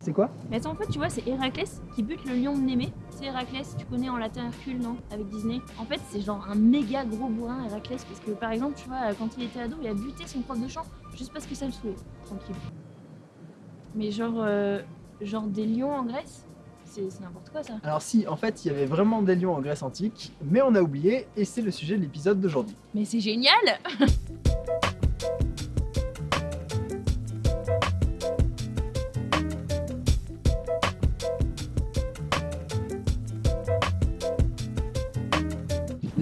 C'est quoi Mais attends, en fait, tu vois, c'est Héraclès qui bute le lion de Némée. C'est Héraclès, tu connais en latin Hercule, non Avec Disney. En fait, c'est genre un méga gros bourrin, Héraclès, parce que par exemple, tu vois, quand il était ado, il a buté son prof de chant juste parce que ça le saoulait. Tranquille. Mais genre, euh, genre des lions en Grèce C'est n'importe quoi ça. Alors si, en fait, il y avait vraiment des lions en Grèce antique, mais on a oublié, et c'est le sujet de l'épisode d'aujourd'hui. Mais c'est génial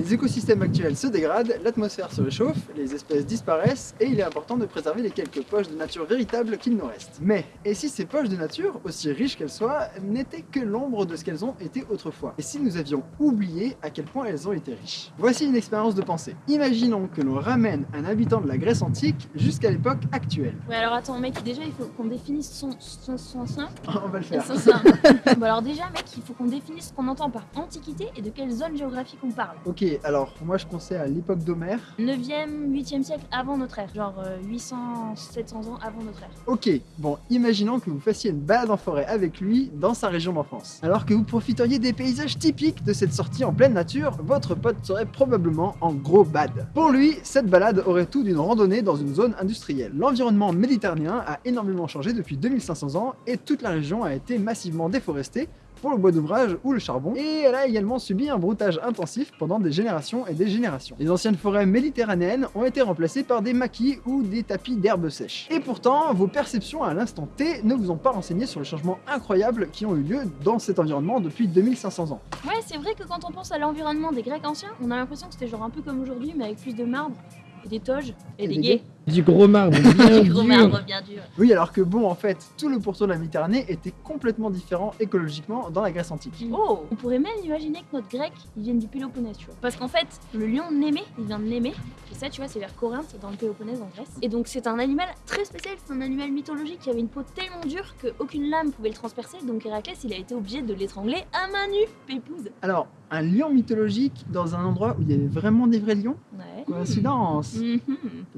Les écosystèmes actuels se dégradent, l'atmosphère se réchauffe, les espèces disparaissent, et il est important de préserver les quelques poches de nature véritables qu'il nous reste. Mais, et si ces poches de nature, aussi riches qu'elles soient, n'étaient que l'ombre de ce qu'elles ont été autrefois? Et si nous avions oublié à quel point elles ont été riches? Voici une expérience de pensée. Imaginons que l'on ramène un habitant de la Grèce antique jusqu'à l'époque actuelle. Ouais, alors attends, mec, déjà, il faut qu'on définisse son, son, son, son, On va le faire. son- bon, alors déjà, mec, il faut qu'on définisse ce qu'on entend par antiquité et de quelle zone géographique on parle. Ok, alors moi je pensais à l'époque d'Homère. 9e, 8e siècle avant notre ère, genre euh, 800, 700 ans avant notre ère. Ok, bon, imaginons que vous fassiez une balade en forêt avec lui dans sa région d'enfance. Alors que vous profiteriez des paysages typiques de cette sortie en pleine nature, votre pote serait probablement en gros bad. Pour lui, cette balade aurait tout d'une randonnée dans une zone industrielle. L'environnement méditerranéen a énormément changé depuis 2500 ans et toute la région a été massivement déforestée pour le bois d'ouvrage ou le charbon, et elle a également subi un broutage intensif pendant des générations et des générations. Les anciennes forêts méditerranéennes ont été remplacées par des maquis ou des tapis d'herbes sèches. Et pourtant, vos perceptions à l'instant T ne vous ont pas renseigné sur les changements incroyables qui ont eu lieu dans cet environnement depuis 2500 ans. Ouais, c'est vrai que quand on pense à l'environnement des Grecs anciens, on a l'impression que c'était genre un peu comme aujourd'hui, mais avec plus de marbre, et des toges, et, Et des des gays. Du gros marbre bien Du gros dur. marbre bien dur. Oui, alors que bon, en fait, tout le pourtour de la Méditerranée était complètement différent écologiquement dans la Grèce antique. Oh On pourrait même imaginer que notre grec, il vienne du Péloponnèse, tu vois. Parce qu'en fait, le lion de Némée, il vient de Némée. Et ça, tu vois, c'est vers Corinthe, dans le Péloponnèse en Grèce. Et donc, c'est un animal très spécial, c'est un animal mythologique qui avait une peau tellement dure qu'aucune lame pouvait le transpercer. Donc, Héraclès, il a été obligé de l'étrangler à main nue. Pépouze. Alors, un lion mythologique dans un endroit où il y avait vraiment des vrais lions? Ouais. Coïncidence Mhm.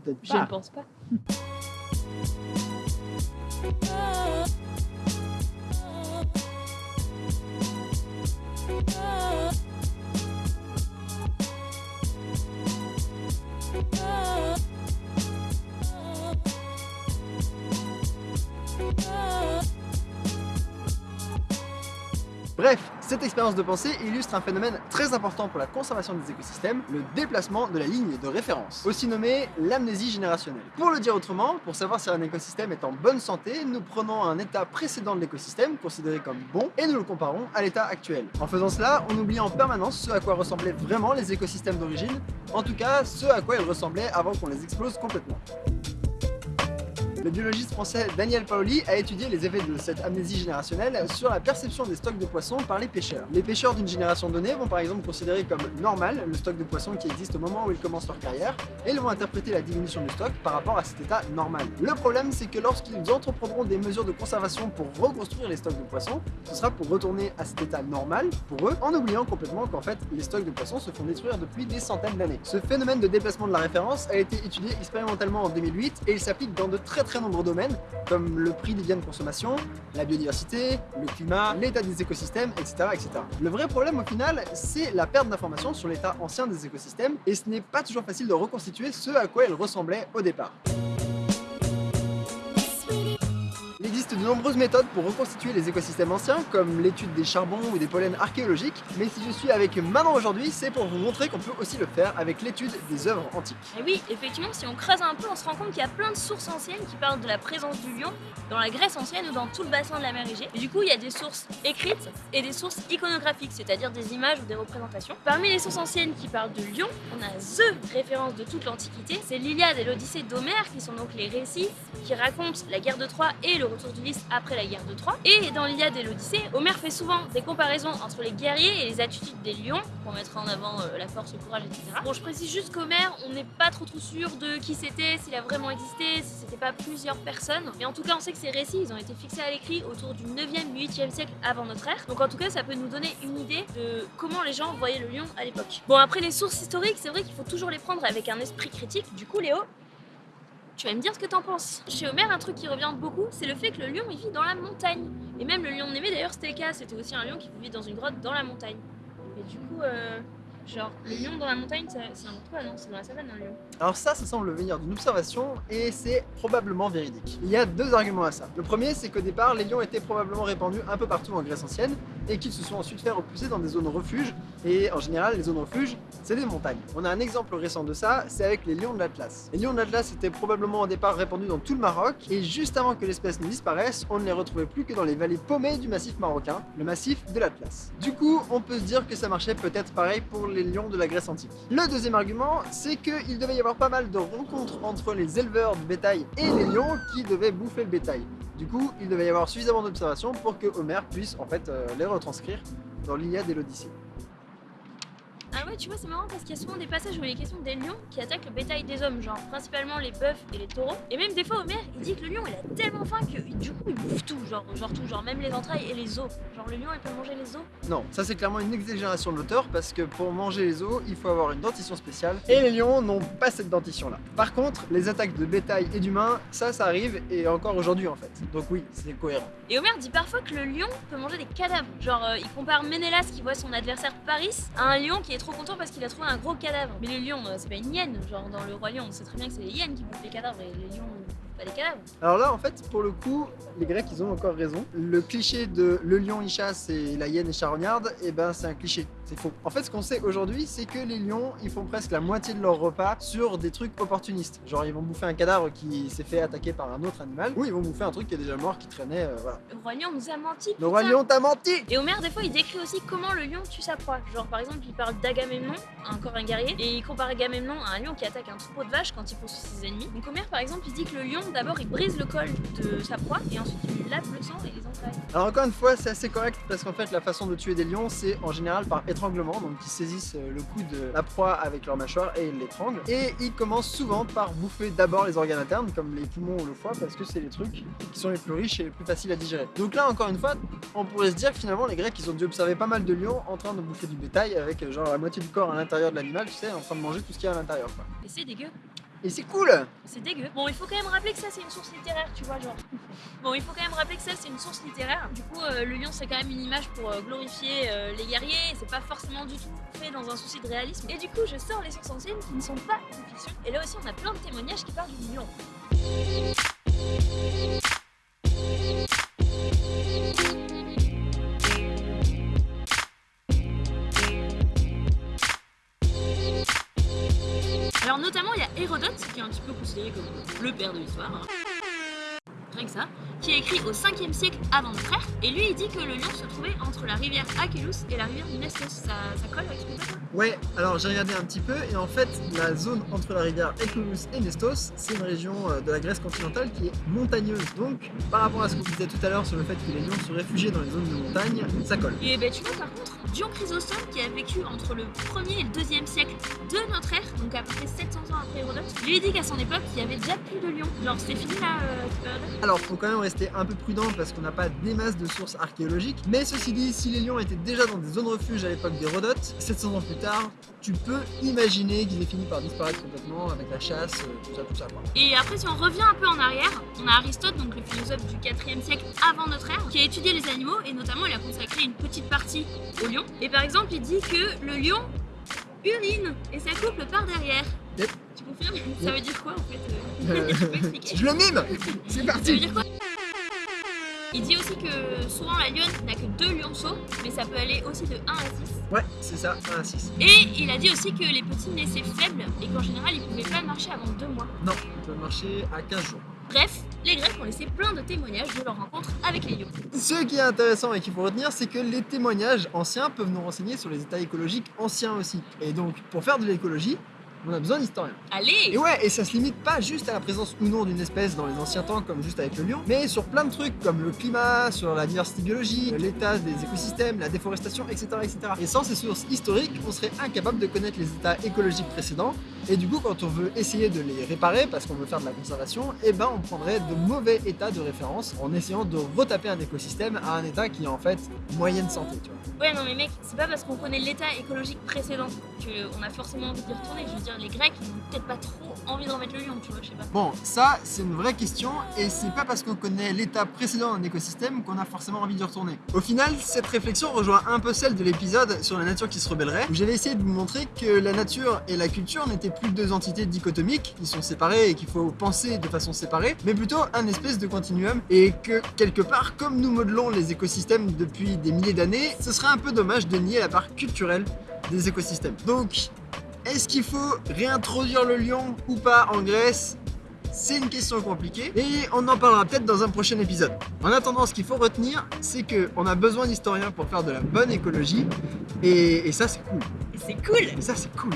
Peut-être pas. Pense pas. Cette expérience de pensée illustre un phénomène très important pour la conservation des écosystèmes, le déplacement de la ligne de référence, aussi nommé l'amnésie générationnelle. Pour le dire autrement, pour savoir si un écosystème est en bonne santé, nous prenons un état précédent de l'écosystème, considéré comme bon, et nous le comparons à l'état actuel. En faisant cela, on oublie en permanence ce à quoi ressemblaient vraiment les écosystèmes d'origine, en tout cas ce à quoi ils ressemblaient avant qu'on les explose complètement. Le biologiste français Daniel Paoli a étudié les effets de cette amnésie générationnelle sur la perception des stocks de poissons par les pêcheurs. Les pêcheurs d'une génération donnée vont par exemple considérer comme normal le stock de poissons qui existe au moment où ils commencent leur carrière, et ils vont interpréter la diminution du stock par rapport à cet état normal. Le problème c'est que lorsqu'ils entreprendront des mesures de conservation pour reconstruire les stocks de poissons, ce sera pour retourner à cet état normal pour eux, en oubliant complètement qu'en fait les stocks de poissons se font détruire depuis des centaines d'années. Ce phénomène de déplacement de la référence a été étudié expérimentalement en 2008 et il s'applique dans de très très nombreux domaines comme le prix des biens de consommation, la biodiversité, le climat, l'état des écosystèmes, etc., etc. Le vrai problème au final, c'est la perte d'informations sur l'état ancien des écosystèmes et ce n'est pas toujours facile de reconstituer ce à quoi ils ressemblaient au départ. Nombreuses méthodes pour reconstituer les écosystèmes anciens, comme l'étude des charbons ou des pollens archéologiques, mais si je suis avec Manon aujourd'hui, c'est pour vous montrer qu'on peut aussi le faire avec l'étude des œuvres antiques. Et oui, effectivement, si on creuse un peu, on se rend compte qu'il y a plein de sources anciennes qui parlent de la présence du lion dans la Grèce ancienne ou dans tout le bassin de la mer Égée. Du coup, il y a des sources écrites et des sources iconographiques, c'est-à-dire des images ou des représentations. Parmi les sources anciennes qui parlent du lion, on a THE référence de toute l'Antiquité. C'est l'Iliade et l'Odyssée d'Homère qui sont donc les récits qui racontent la guerre de Troie et le retour d'Ulysse Après la guerre de Troie. Et dans l'Iliade et l'Odyssée, Homère fait souvent des comparaisons entre les guerriers et les attitudes des lions pour mettre en avant euh, la force, le courage, etc. Bon, je précise juste qu'Homère, on n'est pas trop trop sûr de qui c'était, s'il a vraiment existé, si c'était pas plusieurs personnes. Mais en tout cas, on sait que ces récits, ils ont été fixés à l'écrit autour du 9e, 8e siècle avant notre ère. Donc en tout cas, ça peut nous donner une idée de comment les gens voyaient le lion à l'époque. Bon, après les sources historiques, c'est vrai qu'il faut toujours les prendre avec un esprit critique. Du coup, Léo, tu vas me dire ce que t'en penses. Chez Homère, un truc qui revient beaucoup, c'est le fait que le lion il vit dans la montagne. Et même le lion de Némée, d'ailleurs, c'était le cas. C'était aussi un lion qui vivait dans une grotte dans la montagne. Et du coup, euh, genre, le lion dans la montagne, c'est un quoi, non? C'est dans la savane, un lion. Alors ça, ça semble venir d'une observation et c'est probablement véridique. Il y a deux arguments à ça. Le premier, c'est qu'au départ, les lions étaient probablement répandus un peu partout en Grèce ancienne et qu'ils se sont ensuite fait repousser dans des zones refuges. Et en général, les zones refuges, c'est des montagnes. On a un exemple récent de ça, c'est avec les lions de l'Atlas. Les lions de l'Atlas étaient probablement au départ répandus dans tout le Maroc et juste avant que l'espèce ne disparaisse, on ne les retrouvait plus que dans les vallées paumées du massif marocain, le massif de l'Atlas. Du coup, on peut se dire que ça marchait peut-être pareil pour les lions de la Grèce antique. Le deuxième argument, c'est qu'il devait y avoir pas mal de rencontres entre les éleveurs de bétail et les lions qui devaient bouffer le bétail. Du coup, il devait y avoir suffisamment d'observations pour que Homère puisse en fait euh, les retranscrire dans l'Iliade et l'Odyssée. Ah ouais, tu vois, c'est marrant parce qu'il y a souvent des passages où il est question des lions qui attaquent le bétail des hommes, genre principalement les bœufs et les taureaux. Et même des fois, Homère, il dit que le lion, il a tellement faim que du coup, il bouffe tout, genre, genre tout, genre même les entrailles et les os. Genre le lion, il peut manger les os? Non, ça c'est clairement une exagération de l'auteur parce que pour manger les os, il faut avoir une dentition spéciale et les lions n'ont pas cette dentition là. Par contre, les attaques de bétail et d'humains, ça ça arrive et encore aujourd'hui en fait. Donc oui, c'est cohérent. Et Homère dit parfois que le lion peut manger des cadavres. Genre, euh, il compare Ménélas qui voit son adversaire Paris à un lion qui est trop content parce qu'il a trouvé un gros cadavre. Mais le lion, euh, c'est pas une hyène. Genre, dans le Roi Lion, on sait très bien que c'est les hyènes qui bouffent les cadavres et les lions pas les cadavres. Alors là en fait, pour le coup, les Grecs ils ont encore raison. Le cliché de le lion il chasse et la hyène est charognarde, et ben c'est un cliché, faux. En fait, ce qu'on sait aujourd'hui, c'est que les lions ils font presque la moitié de leur repas sur des trucs opportunistes. Genre ils vont bouffer un cadavre qui s'est fait attaquer par un autre animal, ou ils vont bouffer un truc qui est déjà mort, qui traînait, euh, voilà. Le Roi Lion nous a menti. Le roi lion t'a menti Et Homère, des fois, il décrit aussi comment le lion tue sa proie. Genre, par exemple, il parle d'Agamemnon, encore un guerrier, et il compare Agamemnon à un lion qui attaque un troupeau de vaches quand il poursuit ses ennemis. Donc, Homère, par exemple, il dit que le lion, d'abord, il brise le col de sa proie, et ensuite, il lui lave le sang et les entrailles. Alors encore une fois, c'est assez correct parce qu'en fait la façon de tuer des lions c'est en général par donc ils saisissent euh, le cou de la proie avec leur mâchoire et ils l'étranglent. Et ils commencent souvent par bouffer d'abord les organes internes comme les poumons ou le foie parce que c'est les trucs qui sont les plus riches et les plus faciles à digérer. Donc là encore une fois, on pourrait se dire que finalement les Grecs ils ont dû observer pas mal de lions en train de bouffer du bétail avec euh, genre la moitié du corps à l'intérieur de l'animal, tu sais, en train de manger tout ce qu'il y a à l'intérieur. Et c'est dégueu. Et c'est cool C'est dégueu. Bon, il faut quand même rappeler que ça, c'est une source littéraire, tu vois, genre. Bon, il faut quand même rappeler que ça, c'est une source littéraire. Du coup, euh, le lion, c'est quand même une image pour euh, glorifier euh, les guerriers. C'est pas forcément du tout fait dans un souci de réalisme. Et du coup, je sors les sources anciennes qui ne sont pas de fiction. Et là aussi, on a plein de témoignages qui parlent du lion. Considéré comme le père de l'histoire. hein. Rien que ça, qui a écrit au 5e siècle avant notre ère, et lui il dit que le lion se trouvait entre la rivière Achelous et la rivière Nestos. Ça, ça colle avec ce que Ouais, alors j'ai regardé un petit peu et en fait la zone entre la rivière Ecoulus et Nestos, c'est une région euh, de la Grèce continentale qui est montagneuse. Donc par rapport à ce qu'on disait tout à l'heure sur le fait que les lions se réfugiaient dans les zones de montagne, ça colle. Et ben tu vois par contre, Dion Chrysostome qui a vécu entre le 1er et le 2e siècle de notre ère, donc à peu près 700 ans après Hérodote, lui dit qu'à son époque il y avait déjà plus de lions. Genre c'était fini là, euh, Alors faut quand même rester un peu prudent parce qu'on n'a pas des masses de sources archéologiques, mais ceci dit, si les lions étaient déjà dans des zones refuges à l'époque d'Hérodote, 700 ans plus tard, tu peux imaginer qu'ils aient fini par disparaître complètement avec la chasse, euh, tout ça, tout ça quoi. Et après, si on revient un peu en arrière, on a Aristote, donc le philosophe du 4e siècle avant notre ère, qui a étudié les animaux et notamment il a consacré une petite partie lion. Et par exemple, il dit que le lion urine et s'accouple par derrière. Yep. Tu confirmes? Ça veut dire quoi en fait? Euh, Tu peux expliquer Je le mime C'est Ça veut parti dire quoi? Il dit aussi que souvent la lionne n'a que deux lionceaux, mais ça peut aller aussi de 1 à 6. Ouais, c'est ça, 1 à 6. Et il a dit aussi que les petits naissaient faibles et qu'en général ils pouvaient pas marcher avant deux mois. Non, ils peuvent marcher à 15 jours. Bref, les Grecs ont laissé plein de témoignages de leur rencontre avec les lions. Ce qui est intéressant et qu'il faut retenir, c'est que les témoignages anciens peuvent nous renseigner sur les états écologiques anciens aussi. Et donc, pour faire de l'écologie, On a besoin d'historiens. Allez Et ouais, et ça se limite pas juste à la présence ou non d'une espèce dans les anciens temps, comme juste avec le lion, mais sur plein de trucs comme le climat, sur la diversité biologique, l'état des écosystèmes, la déforestation, etc., etc. Et sans ces sources historiques, on serait incapable de connaître les états écologiques précédents, et du coup, quand on veut essayer de les réparer, parce qu'on veut faire de la conservation, eh ben on prendrait de mauvais états de référence en essayant de retaper un écosystème à un état qui est en fait moyenne santé, tu vois. Ouais, non, mais mec, c'est pas parce qu'on connaît l'état écologique précédent qu'on a forcément envie d'y retourner. Je veux dire, les Grecs, ils ont peut-être pas trop envie de remettre le lion, tu vois, je sais pas. Bon, ça, c'est une vraie question, et c'est pas parce qu'on connaît l'état précédent d'un écosystème qu'on a forcément envie d'y retourner. Au final, cette réflexion rejoint un peu celle de l'épisode sur la nature qui se rebellerait, où j'avais essayé de vous montrer que la nature et la culture n'étaient plus deux entités dichotomiques, qui sont séparées et qu'il faut penser de façon séparée, mais plutôt un espèce de continuum, et que, quelque part, comme nous modelons les écosystèmes depuis des milliers d'années, ce serait un peu dommage de nier la part culturelle des écosystèmes. Donc, est-ce qu'il faut réintroduire le lion ou pas en Grèce? C'est une question compliquée et on en parlera peut-être dans un prochain épisode. En attendant, ce qu'il faut retenir, c'est qu'on a besoin d'historiens pour faire de la bonne écologie et, et ça c'est cool. C'est cool Et ça c'est cool.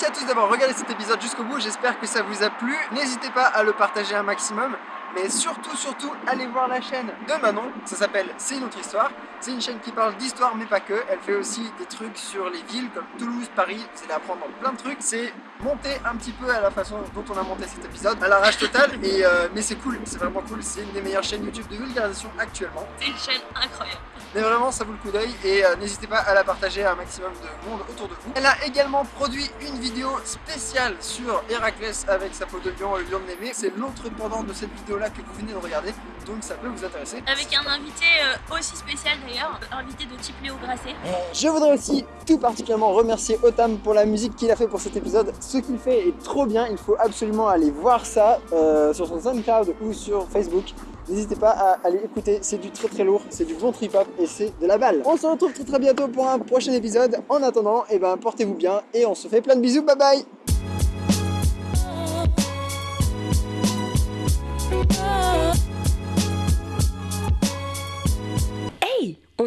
Merci à tous d'avoir regardé cet épisode jusqu'au bout, j'espère que ça vous a plu. N'hésitez pas à le partager un maximum, mais surtout, surtout, allez voir la chaîne de Manon, ça s'appelle C'est une autre histoire. C'est une chaîne qui parle d'histoire, mais pas que. Elle fait aussi des trucs sur les villes comme Toulouse, Paris, vous allez apprendre plein de trucs. C'est monté un petit peu à la façon dont on a monté cet épisode, à l'arrache totale, et, euh, mais c'est cool, c'est vraiment cool. C'est une des meilleures chaînes YouTube de vulgarisation actuellement. C'est une chaîne incroyable. Mais vraiment, ça vaut le coup d'œil et euh, n'hésitez pas à la partager à un maximum de monde autour de vous. Elle a également produit une vidéo spéciale sur Héraclès avec sa peau de lion et le lion de Némée. C'est l'autre pendant de cette vidéo-là que vous venez de regarder, donc ça peut vous intéresser. Avec un invité euh, aussi spécial d'ailleurs, invité de type Léo Grasset. Je voudrais aussi tout particulièrement remercier Otam pour la musique qu'il a fait pour cet épisode. Ce qu'il fait est trop bien, il faut absolument aller voir ça euh, sur son SoundCloud ou sur Facebook. N'hésitez pas à aller écouter, c'est du très très lourd, c'est du bon trip-hop et c'est de la balle. On se retrouve très très bientôt pour un prochain épisode. En attendant, eh ben, portez-vous bien et on se fait plein de bisous, bye bye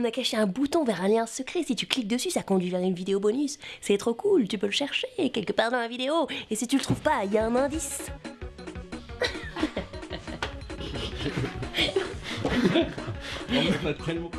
On a caché un bouton vers un lien secret. Si tu cliques dessus, ça conduit vers une vidéo bonus. C'est trop cool, tu peux le chercher quelque part dans la vidéo. Et si tu le trouves pas, il y a un indice.